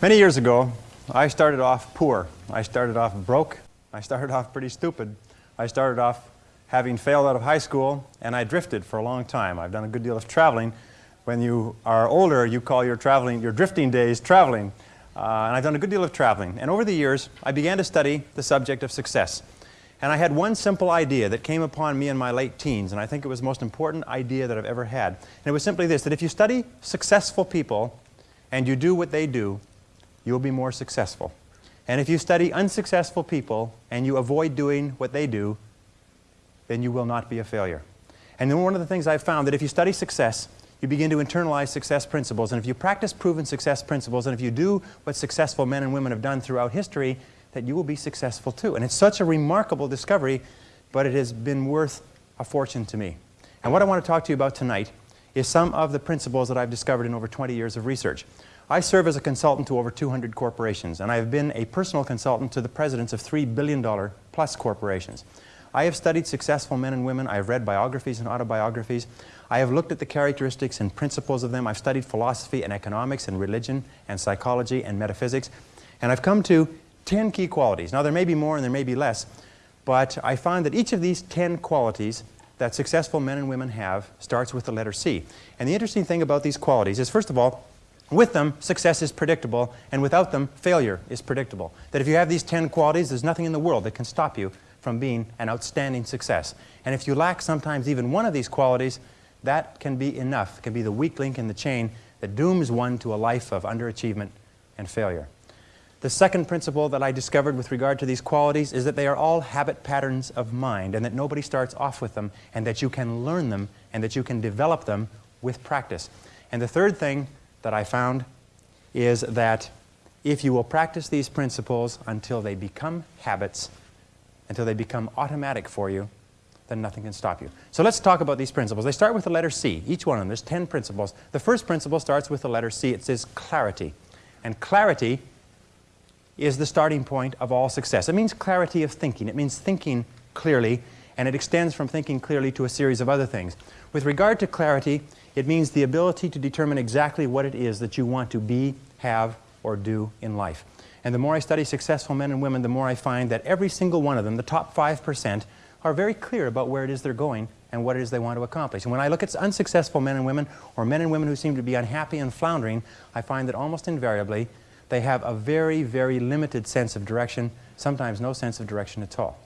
Many years ago, I started off poor. I started off broke. I started off pretty stupid. I started off having failed out of high school, and I drifted for a long time. I've done a good deal of traveling. When you are older, you call your traveling, your drifting days traveling. Uh, and I've done a good deal of traveling. And over the years, I began to study the subject of success. And I had one simple idea that came upon me in my late teens, and I think it was the most important idea that I've ever had. And it was simply this, that if you study successful people and you do what they do, you'll be more successful. And if you study unsuccessful people and you avoid doing what they do, then you will not be a failure. And then one of the things I've found that if you study success, you begin to internalize success principles. And if you practice proven success principles, and if you do what successful men and women have done throughout history, that you will be successful too. And it's such a remarkable discovery, but it has been worth a fortune to me. And what I want to talk to you about tonight is some of the principles that I've discovered in over 20 years of research. I serve as a consultant to over 200 corporations, and I have been a personal consultant to the presidents of $3 billion plus corporations. I have studied successful men and women. I have read biographies and autobiographies. I have looked at the characteristics and principles of them. I've studied philosophy and economics and religion and psychology and metaphysics. And I've come to 10 key qualities. Now, there may be more and there may be less, but I find that each of these 10 qualities that successful men and women have starts with the letter C. And the interesting thing about these qualities is, first of all, with them, success is predictable, and without them, failure is predictable. That if you have these 10 qualities, there's nothing in the world that can stop you from being an outstanding success. And if you lack sometimes even one of these qualities, that can be enough, can be the weak link in the chain that dooms one to a life of underachievement and failure. The second principle that I discovered with regard to these qualities is that they are all habit patterns of mind and that nobody starts off with them and that you can learn them and that you can develop them with practice. And the third thing that I found is that if you will practice these principles until they become habits, until they become automatic for you, then nothing can stop you. So let's talk about these principles. They start with the letter C, each one of them. There's 10 principles. The first principle starts with the letter C. It says clarity. And clarity is the starting point of all success. It means clarity of thinking. It means thinking clearly, and it extends from thinking clearly to a series of other things. With regard to clarity, it means the ability to determine exactly what it is that you want to be, have, or do in life. And the more I study successful men and women, the more I find that every single one of them, the top 5%, are very clear about where it is they're going and what it is they want to accomplish. And when I look at unsuccessful men and women, or men and women who seem to be unhappy and floundering, I find that almost invariably they have a very, very limited sense of direction, sometimes no sense of direction at all.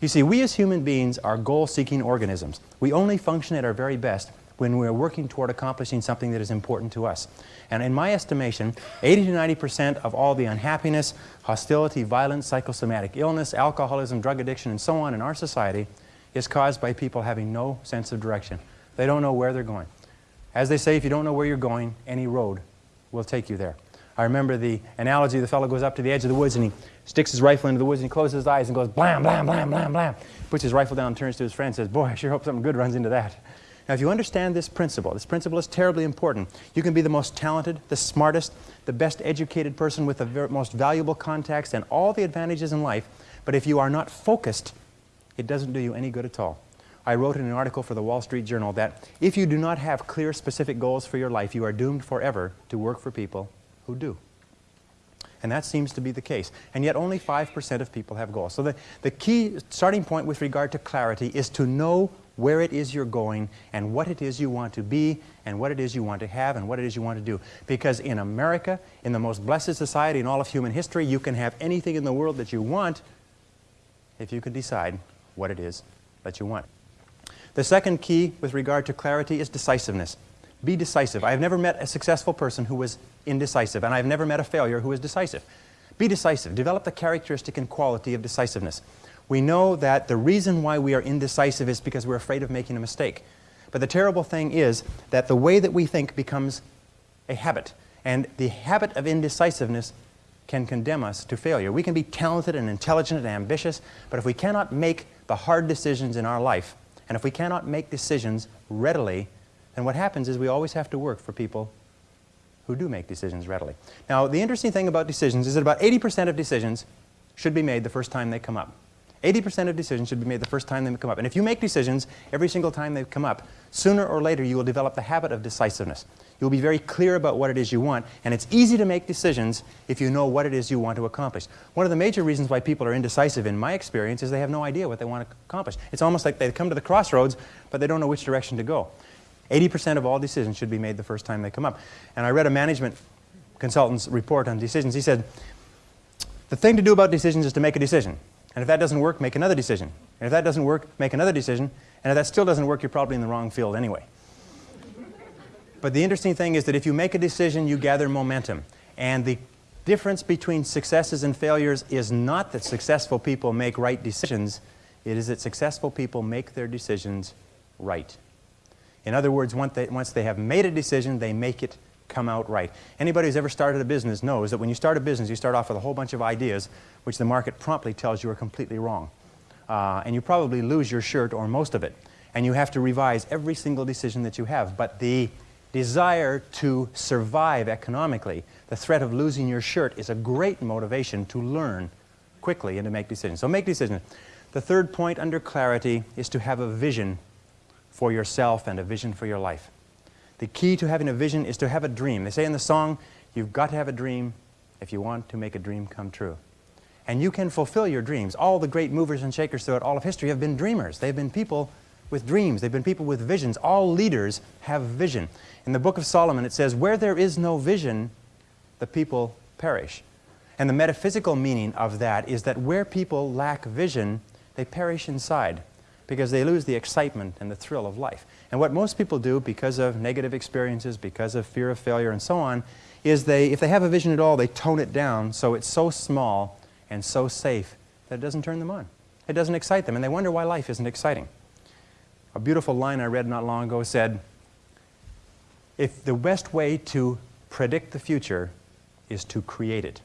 You see, we as human beings are goal-seeking organisms. We only function at our very best when we're working toward accomplishing something that is important to us. And in my estimation, 80 to 90 percent of all the unhappiness, hostility, violence, psychosomatic illness, alcoholism, drug addiction, and so on in our society is caused by people having no sense of direction. They don't know where they're going. As they say, if you don't know where you're going, any road will take you there. I remember the analogy, the fellow goes up to the edge of the woods and he sticks his rifle into the woods and he closes his eyes and goes blam, blam, blam, blam, blam. Puts his rifle down, turns to his friend and says, boy, I sure hope something good runs into that. Now, if you understand this principle, this principle is terribly important. You can be the most talented, the smartest, the best educated person with the most valuable contacts and all the advantages in life, but if you are not focused, it doesn't do you any good at all. I wrote in an article for the Wall Street Journal that if you do not have clear, specific goals for your life, you are doomed forever to work for people who do. And that seems to be the case. And yet only 5% of people have goals. So the, the key starting point with regard to clarity is to know where it is you're going and what it is you want to be and what it is you want to have and what it is you want to do. Because in America, in the most blessed society in all of human history, you can have anything in the world that you want if you can decide what it is that you want. The second key with regard to clarity is decisiveness. Be decisive. I have never met a successful person who was indecisive, and I've never met a failure who was decisive. Be decisive. Develop the characteristic and quality of decisiveness. We know that the reason why we are indecisive is because we're afraid of making a mistake. But the terrible thing is that the way that we think becomes a habit. And the habit of indecisiveness can condemn us to failure. We can be talented and intelligent and ambitious, but if we cannot make the hard decisions in our life, and if we cannot make decisions readily, then what happens is we always have to work for people who do make decisions readily. Now, the interesting thing about decisions is that about 80% of decisions should be made the first time they come up. 80% of decisions should be made the first time they come up. And if you make decisions every single time they come up, sooner or later you will develop the habit of decisiveness. You'll be very clear about what it is you want, and it's easy to make decisions if you know what it is you want to accomplish. One of the major reasons why people are indecisive, in my experience, is they have no idea what they want to accomplish. It's almost like they come to the crossroads, but they don't know which direction to go. 80% of all decisions should be made the first time they come up. And I read a management consultant's report on decisions. He said, the thing to do about decisions is to make a decision. And if that doesn't work, make another decision. And if that doesn't work, make another decision. And if that still doesn't work, you're probably in the wrong field anyway. but the interesting thing is that if you make a decision, you gather momentum. And the difference between successes and failures is not that successful people make right decisions, it is that successful people make their decisions right. In other words, once they, once they have made a decision, they make it come out right. Anybody who's ever started a business knows that when you start a business, you start off with a whole bunch of ideas which the market promptly tells you are completely wrong. Uh, and you probably lose your shirt or most of it. And you have to revise every single decision that you have. But the desire to survive economically, the threat of losing your shirt is a great motivation to learn quickly and to make decisions. So make decisions. The third point under clarity is to have a vision for yourself and a vision for your life. The key to having a vision is to have a dream. They say in the song, you've got to have a dream if you want to make a dream come true. And you can fulfill your dreams. All the great movers and shakers throughout all of history have been dreamers. They've been people with dreams. They've been people with visions. All leaders have vision. In the book of Solomon, it says, where there is no vision, the people perish. And the metaphysical meaning of that is that where people lack vision, they perish inside because they lose the excitement and the thrill of life. And what most people do because of negative experiences, because of fear of failure and so on, is they, if they have a vision at all, they tone it down so it's so small and so safe that it doesn't turn them on. It doesn't excite them, and they wonder why life isn't exciting. A beautiful line I read not long ago said, if the best way to predict the future is to create it,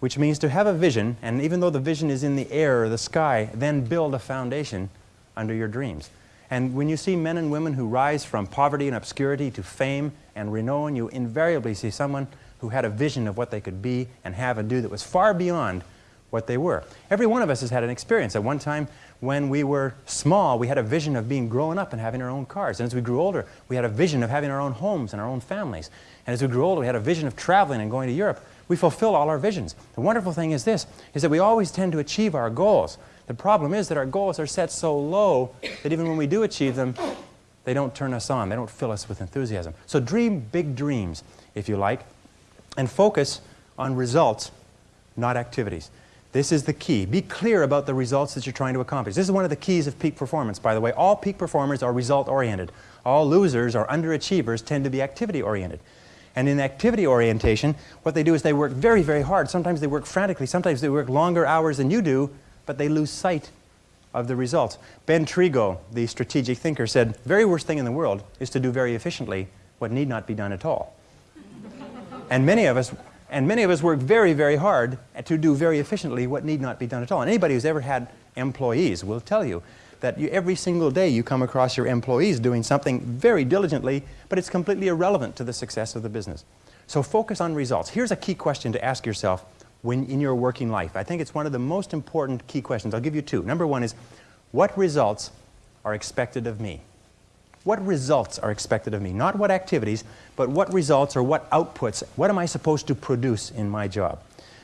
which means to have a vision, and even though the vision is in the air or the sky, then build a foundation under your dreams. And when you see men and women who rise from poverty and obscurity to fame and renown, you invariably see someone who had a vision of what they could be and have and do that was far beyond what they were. Every one of us has had an experience. At one time, when we were small, we had a vision of being grown up and having our own cars. And as we grew older, we had a vision of having our own homes and our own families. And as we grew older, we had a vision of traveling and going to Europe. We fulfill all our visions. The wonderful thing is this, is that we always tend to achieve our goals. The problem is that our goals are set so low that even when we do achieve them, they don't turn us on. They don't fill us with enthusiasm. So dream big dreams, if you like, and focus on results, not activities. This is the key. Be clear about the results that you're trying to accomplish. This is one of the keys of peak performance, by the way. All peak performers are result-oriented. All losers or underachievers tend to be activity-oriented. And in activity orientation, what they do is they work very, very hard. Sometimes they work frantically. Sometimes they work longer hours than you do but they lose sight of the results. Ben Tregoe, the strategic thinker, said, very worst thing in the world is to do very efficiently what need not be done at all. and many of us and many of us work very, very hard to do very efficiently what need not be done at all. And anybody who's ever had employees will tell you that you, every single day you come across your employees doing something very diligently, but it's completely irrelevant to the success of the business. So focus on results. Here's a key question to ask yourself when in your working life? I think it's one of the most important key questions. I'll give you two. Number one is, what results are expected of me? What results are expected of me? Not what activities, but what results or what outputs, what am I supposed to produce in my job?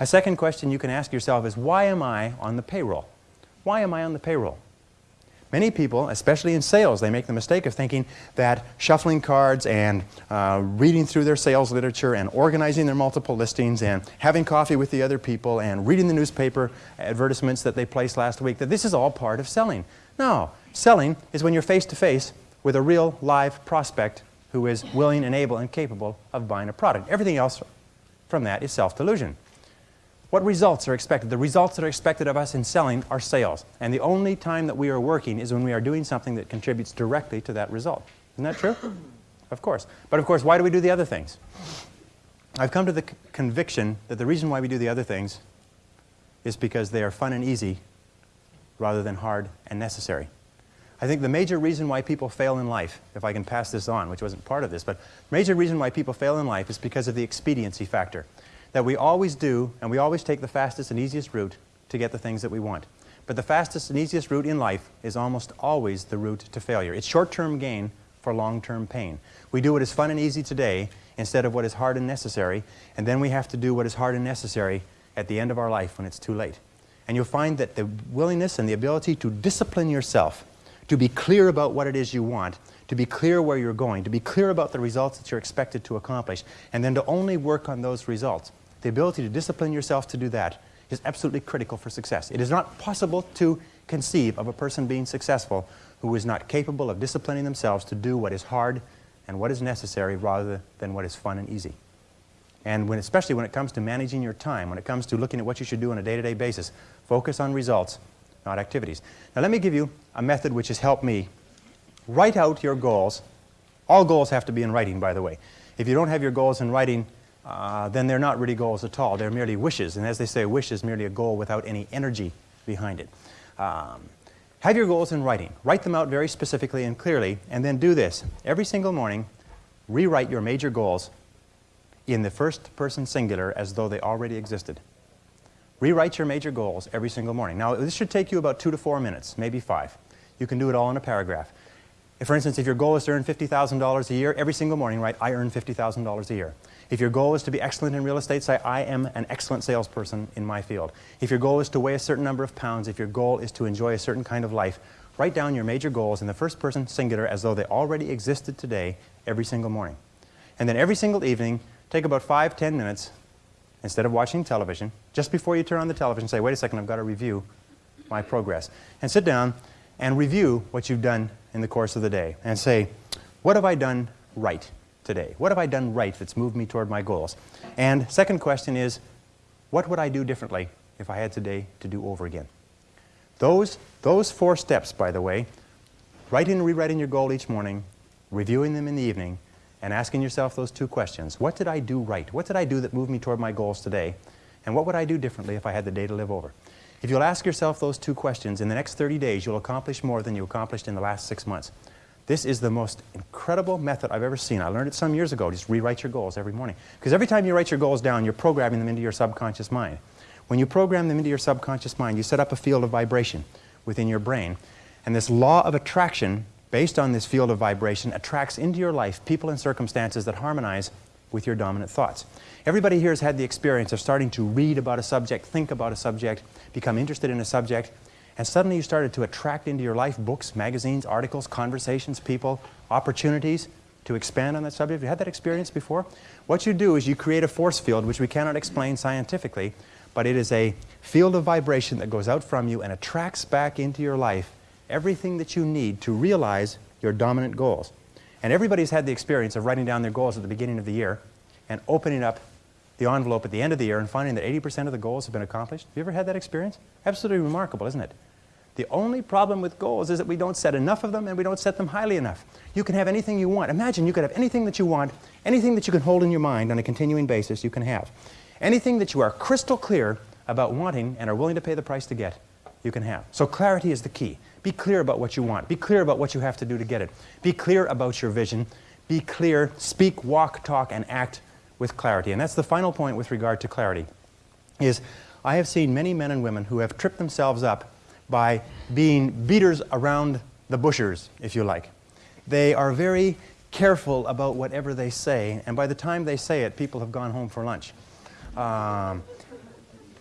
A second question you can ask yourself is, why am I on the payroll? Why am I on the payroll? Many people, especially in sales, they make the mistake of thinking that shuffling cards and uh, reading through their sales literature and organizing their multiple listings and having coffee with the other people and reading the newspaper advertisements that they placed last week, that this is all part of selling. No, selling is when you're face to face with a real live prospect who is willing and able and capable of buying a product. Everything else from that is self-delusion. What results are expected? The results that are expected of us in selling are sales. And the only time that we are working is when we are doing something that contributes directly to that result. Isn't that true? Of course. But of course, why do we do the other things? I've come to the conviction that the reason why we do the other things is because they are fun and easy rather than hard and necessary. I think the major reason why people fail in life, if I can pass this on, which wasn't part of this, but major reason why people fail in life is because of the expediency factor that we always do, and we always take the fastest and easiest route to get the things that we want. But the fastest and easiest route in life is almost always the route to failure. It's short-term gain for long-term pain. We do what is fun and easy today instead of what is hard and necessary, and then we have to do what is hard and necessary at the end of our life when it's too late. And you'll find that the willingness and the ability to discipline yourself, to be clear about what it is you want, to be clear where you're going, to be clear about the results that you're expected to accomplish, and then to only work on those results. The ability to discipline yourself to do that is absolutely critical for success. It is not possible to conceive of a person being successful who is not capable of disciplining themselves to do what is hard and what is necessary rather than what is fun and easy. And when, especially when it comes to managing your time, when it comes to looking at what you should do on a day-to-day -day basis, focus on results, not activities. Now let me give you a method which has helped me. Write out your goals. All goals have to be in writing, by the way. If you don't have your goals in writing, uh, then they're not really goals at all. They're merely wishes. And as they say, a wish is merely a goal without any energy behind it. Um, have your goals in writing. Write them out very specifically and clearly, and then do this. Every single morning, rewrite your major goals in the first person singular as though they already existed. Rewrite your major goals every single morning. Now, this should take you about two to four minutes, maybe five. You can do it all in a paragraph. If, for instance, if your goal is to earn $50,000 a year, every single morning write, I earn $50,000 a year. If your goal is to be excellent in real estate, say, I am an excellent salesperson in my field. If your goal is to weigh a certain number of pounds, if your goal is to enjoy a certain kind of life, write down your major goals in the first person singular as though they already existed today every single morning. And then every single evening, take about five, ten minutes, instead of watching television, just before you turn on the television, say, wait a second, I've got to review my progress. And sit down and review what you've done in the course of the day and say, what have I done right? today? What have I done right that's moved me toward my goals? And second question is, what would I do differently if I had today to do over again? Those, those four steps, by the way, writing and rewriting your goal each morning, reviewing them in the evening, and asking yourself those two questions. What did I do right? What did I do that moved me toward my goals today? And what would I do differently if I had the day to live over? If you'll ask yourself those two questions, in the next 30 days, you'll accomplish more than you accomplished in the last six months. This is the most incredible method I've ever seen. I learned it some years ago. Just rewrite your goals every morning. Because every time you write your goals down, you're programming them into your subconscious mind. When you program them into your subconscious mind, you set up a field of vibration within your brain. And this law of attraction, based on this field of vibration, attracts into your life people and circumstances that harmonize with your dominant thoughts. Everybody here has had the experience of starting to read about a subject, think about a subject, become interested in a subject, and suddenly you started to attract into your life books, magazines, articles, conversations, people, opportunities to expand on that subject. Have you had that experience before? What you do is you create a force field, which we cannot explain scientifically, but it is a field of vibration that goes out from you and attracts back into your life everything that you need to realize your dominant goals. And everybody's had the experience of writing down their goals at the beginning of the year and opening up the envelope at the end of the year and finding that 80% of the goals have been accomplished? Have you ever had that experience? Absolutely remarkable, isn't it? The only problem with goals is that we don't set enough of them and we don't set them highly enough. You can have anything you want. Imagine you could have anything that you want, anything that you can hold in your mind on a continuing basis you can have. Anything that you are crystal clear about wanting and are willing to pay the price to get, you can have. So clarity is the key. Be clear about what you want. Be clear about what you have to do to get it. Be clear about your vision. Be clear, speak, walk, talk, and act with clarity. And that's the final point with regard to clarity, is I have seen many men and women who have tripped themselves up by being beaters around the bushers, if you like. They are very careful about whatever they say, and by the time they say it, people have gone home for lunch. Um,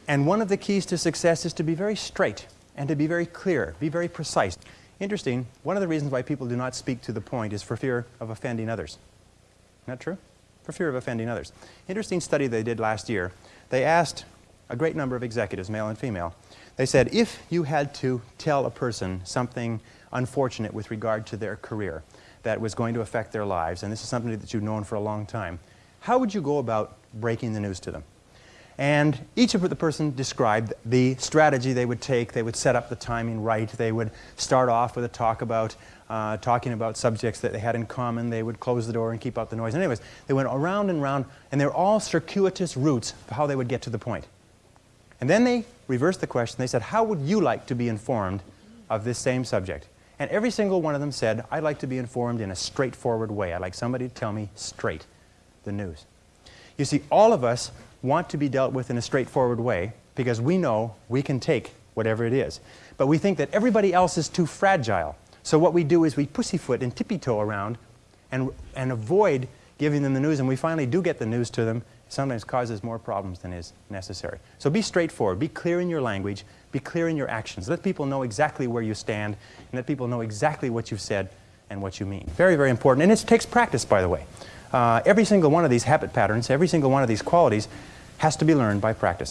and one of the keys to success is to be very straight and to be very clear, be very precise. Interesting, one of the reasons why people do not speak to the point is for fear of offending others. Isn't that true? For fear of offending others. Interesting study they did last year. They asked a great number of executives, male and female, they said, if you had to tell a person something unfortunate with regard to their career that was going to affect their lives, and this is something that you've known for a long time, how would you go about breaking the news to them? And each of the person described the strategy they would take. They would set up the timing right. They would start off with a talk about uh, talking about subjects that they had in common. They would close the door and keep out the noise. Anyways, they went around and around, and they're all circuitous routes of how they would get to the point. And then they reversed the question. They said, how would you like to be informed of this same subject? And every single one of them said, I'd like to be informed in a straightforward way. I'd like somebody to tell me straight the news. You see, all of us want to be dealt with in a straightforward way because we know we can take whatever it is. But we think that everybody else is too fragile. So what we do is we pussyfoot and tippy-toe around and, and avoid giving them the news, and we finally do get the news to them, sometimes causes more problems than is necessary. So be straightforward, be clear in your language, be clear in your actions. Let people know exactly where you stand, and let people know exactly what you've said and what you mean. Very, very important, and it takes practice, by the way. Uh, every single one of these habit patterns, every single one of these qualities has to be learned by practice.